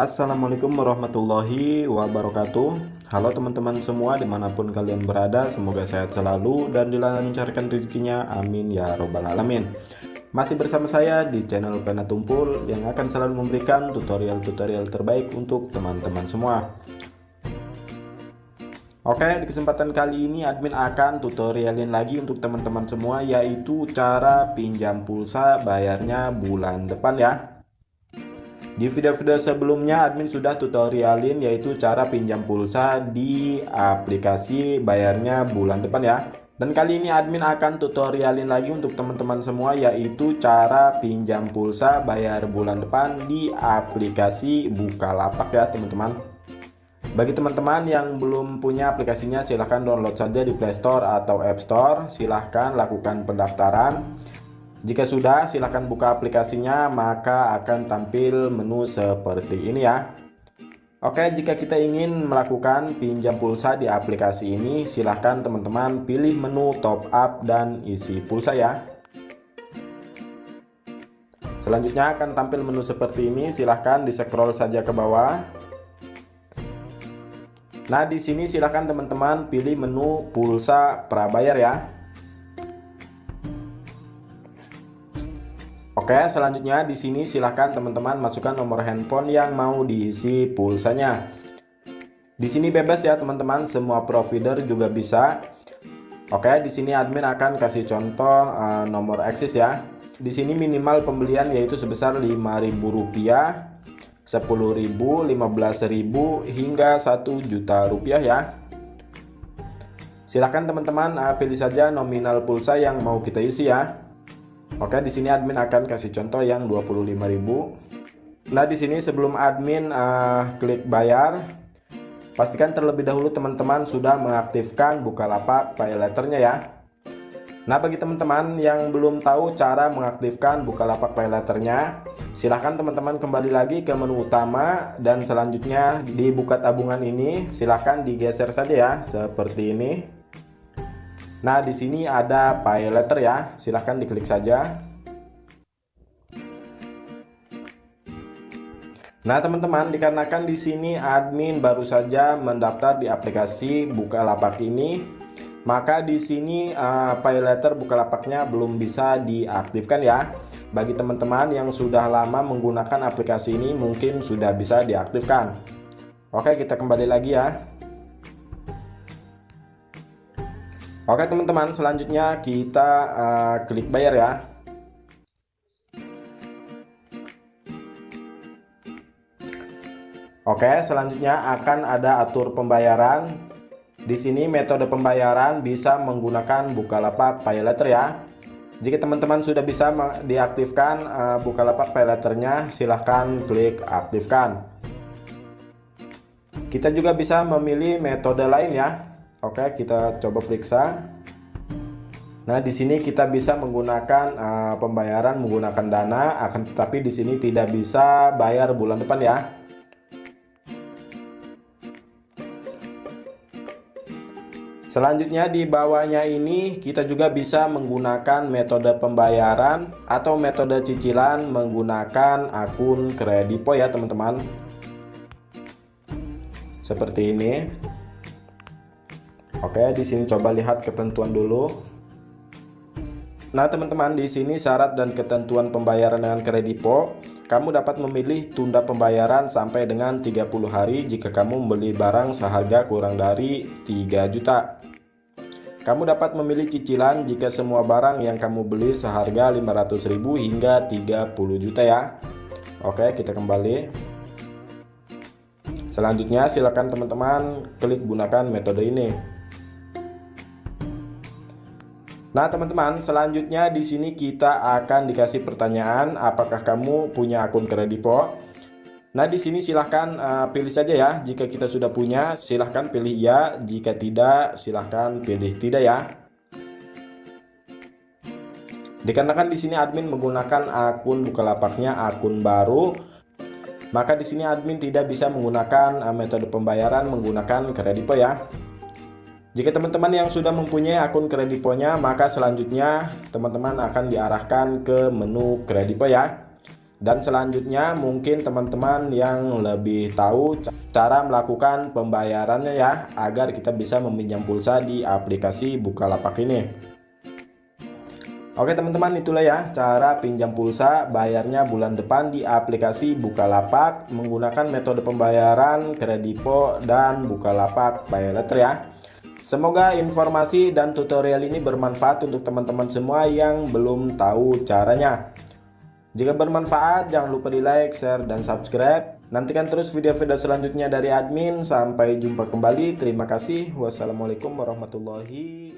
Assalamualaikum warahmatullahi wabarakatuh. Halo teman-teman semua di mana pun kalian berada Semoga sehat selalu dan dilancarkan rezekinya. Amin ya robbal alamin. Masih bersama saya di channel Pena Tumpul Yang akan selalu memberikan tutorial-tutorial terbaik untuk teman-teman semua. Oke di kesempatan kali ini admin akan tutorialin lagi untuk teman-teman semua Yaitu cara pinjam pulsa bayarnya bulan depan ya di video-video sebelumnya admin sudah tutorialin yaitu cara pinjam pulsa di aplikasi bayarnya bulan depan ya. Dan kali ini admin akan tutorialin lagi untuk teman-teman semua yaitu cara pinjam pulsa bayar bulan depan di aplikasi Bukalapak ya teman-teman. Bagi teman-teman yang belum punya aplikasinya silahkan download saja di Play Store atau App Store. Silahkan lakukan pendaftaran. Jika sudah, silahkan buka aplikasinya, maka akan tampil menu seperti ini ya. Oke, jika kita ingin melakukan pinjam pulsa di aplikasi ini, silahkan teman-teman pilih menu top up dan isi pulsa ya. Selanjutnya akan tampil menu seperti ini, silahkan di scroll saja ke bawah. Nah, di sini silahkan teman-teman pilih menu pulsa prabayar ya. Oke, selanjutnya di sini silahkan teman-teman masukkan nomor handphone yang mau diisi pulsanya. Di sini bebas ya teman-teman, semua provider juga bisa. Oke, di sini admin akan kasih contoh uh, nomor eksis ya. Di sini minimal pembelian yaitu sebesar Rp5.000, Rp10.000, Rp15.000 hingga Rp1 juta rupiah ya. Silahkan teman-teman uh, pilih saja nominal pulsa yang mau kita isi ya. Oke, di sini admin akan kasih contoh yang 25.000. Nah, di sini sebelum admin uh, klik bayar, pastikan terlebih dahulu teman-teman sudah mengaktifkan Bukalapak Pay Letternya ya. Nah, bagi teman-teman yang belum tahu cara mengaktifkan Bukalapak Pay Letternya, silahkan teman-teman kembali lagi ke menu utama dan selanjutnya di buka tabungan ini silahkan digeser saja ya seperti ini. Nah, di sini ada pay letter ya. Silahkan diklik saja. Nah, teman-teman, dikarenakan di sini admin baru saja mendaftar di aplikasi Bukalapak ini, maka di sini uh, pay letter Bukalapaknya belum bisa diaktifkan ya. Bagi teman-teman yang sudah lama menggunakan aplikasi ini mungkin sudah bisa diaktifkan. Oke, kita kembali lagi ya. Oke teman-teman selanjutnya kita uh, klik bayar ya. Oke selanjutnya akan ada atur pembayaran. Di sini metode pembayaran bisa menggunakan Bukalapak Pay Letter ya. Jika teman-teman sudah bisa diaktifkan uh, Bukalapak Pay Letternya silahkan klik aktifkan. Kita juga bisa memilih metode lain ya Oke, kita coba periksa. Nah, di sini kita bisa menggunakan uh, pembayaran menggunakan dana, akan tetapi di sini tidak bisa bayar bulan depan ya. Selanjutnya di bawahnya ini kita juga bisa menggunakan metode pembayaran atau metode cicilan menggunakan akun kredipo ya teman-teman. Seperti ini. Oke, di sini coba lihat ketentuan dulu. Nah, teman-teman, di sini syarat dan ketentuan pembayaran dengan kredipo, kamu dapat memilih tunda pembayaran sampai dengan 30 hari jika kamu membeli barang seharga kurang dari 3 juta. Kamu dapat memilih cicilan jika semua barang yang kamu beli seharga 500.000 hingga 30 juta ya. Oke, kita kembali. Selanjutnya silakan teman-teman klik gunakan metode ini. Nah, teman-teman, selanjutnya di sini kita akan dikasih pertanyaan apakah kamu punya akun kredipo. Nah, di sini silahkan uh, pilih saja ya. Jika kita sudah punya, silahkan pilih ya. Jika tidak, silahkan pilih tidak ya. Dikarenakan di sini admin menggunakan akun Bukalapaknya akun baru, maka di sini admin tidak bisa menggunakan uh, metode pembayaran menggunakan kredipo ya. Jika teman-teman yang sudah mempunyai akun krediponya, maka selanjutnya teman-teman akan diarahkan ke menu kredipo ya. Dan selanjutnya mungkin teman-teman yang lebih tahu cara melakukan pembayarannya ya agar kita bisa meminjam pulsa di aplikasi Bukalapak ini. Oke teman-teman itulah ya cara pinjam pulsa bayarnya bulan depan di aplikasi Bukalapak menggunakan metode pembayaran Kredipo dan Bukalapak Pay Letter ya. Semoga informasi dan tutorial ini bermanfaat untuk teman-teman semua yang belum tahu caranya. Jika bermanfaat, jangan lupa di like, share, dan subscribe. Nantikan terus video-video selanjutnya dari admin. Sampai jumpa kembali. Terima kasih. Wassalamualaikum warahmatullahi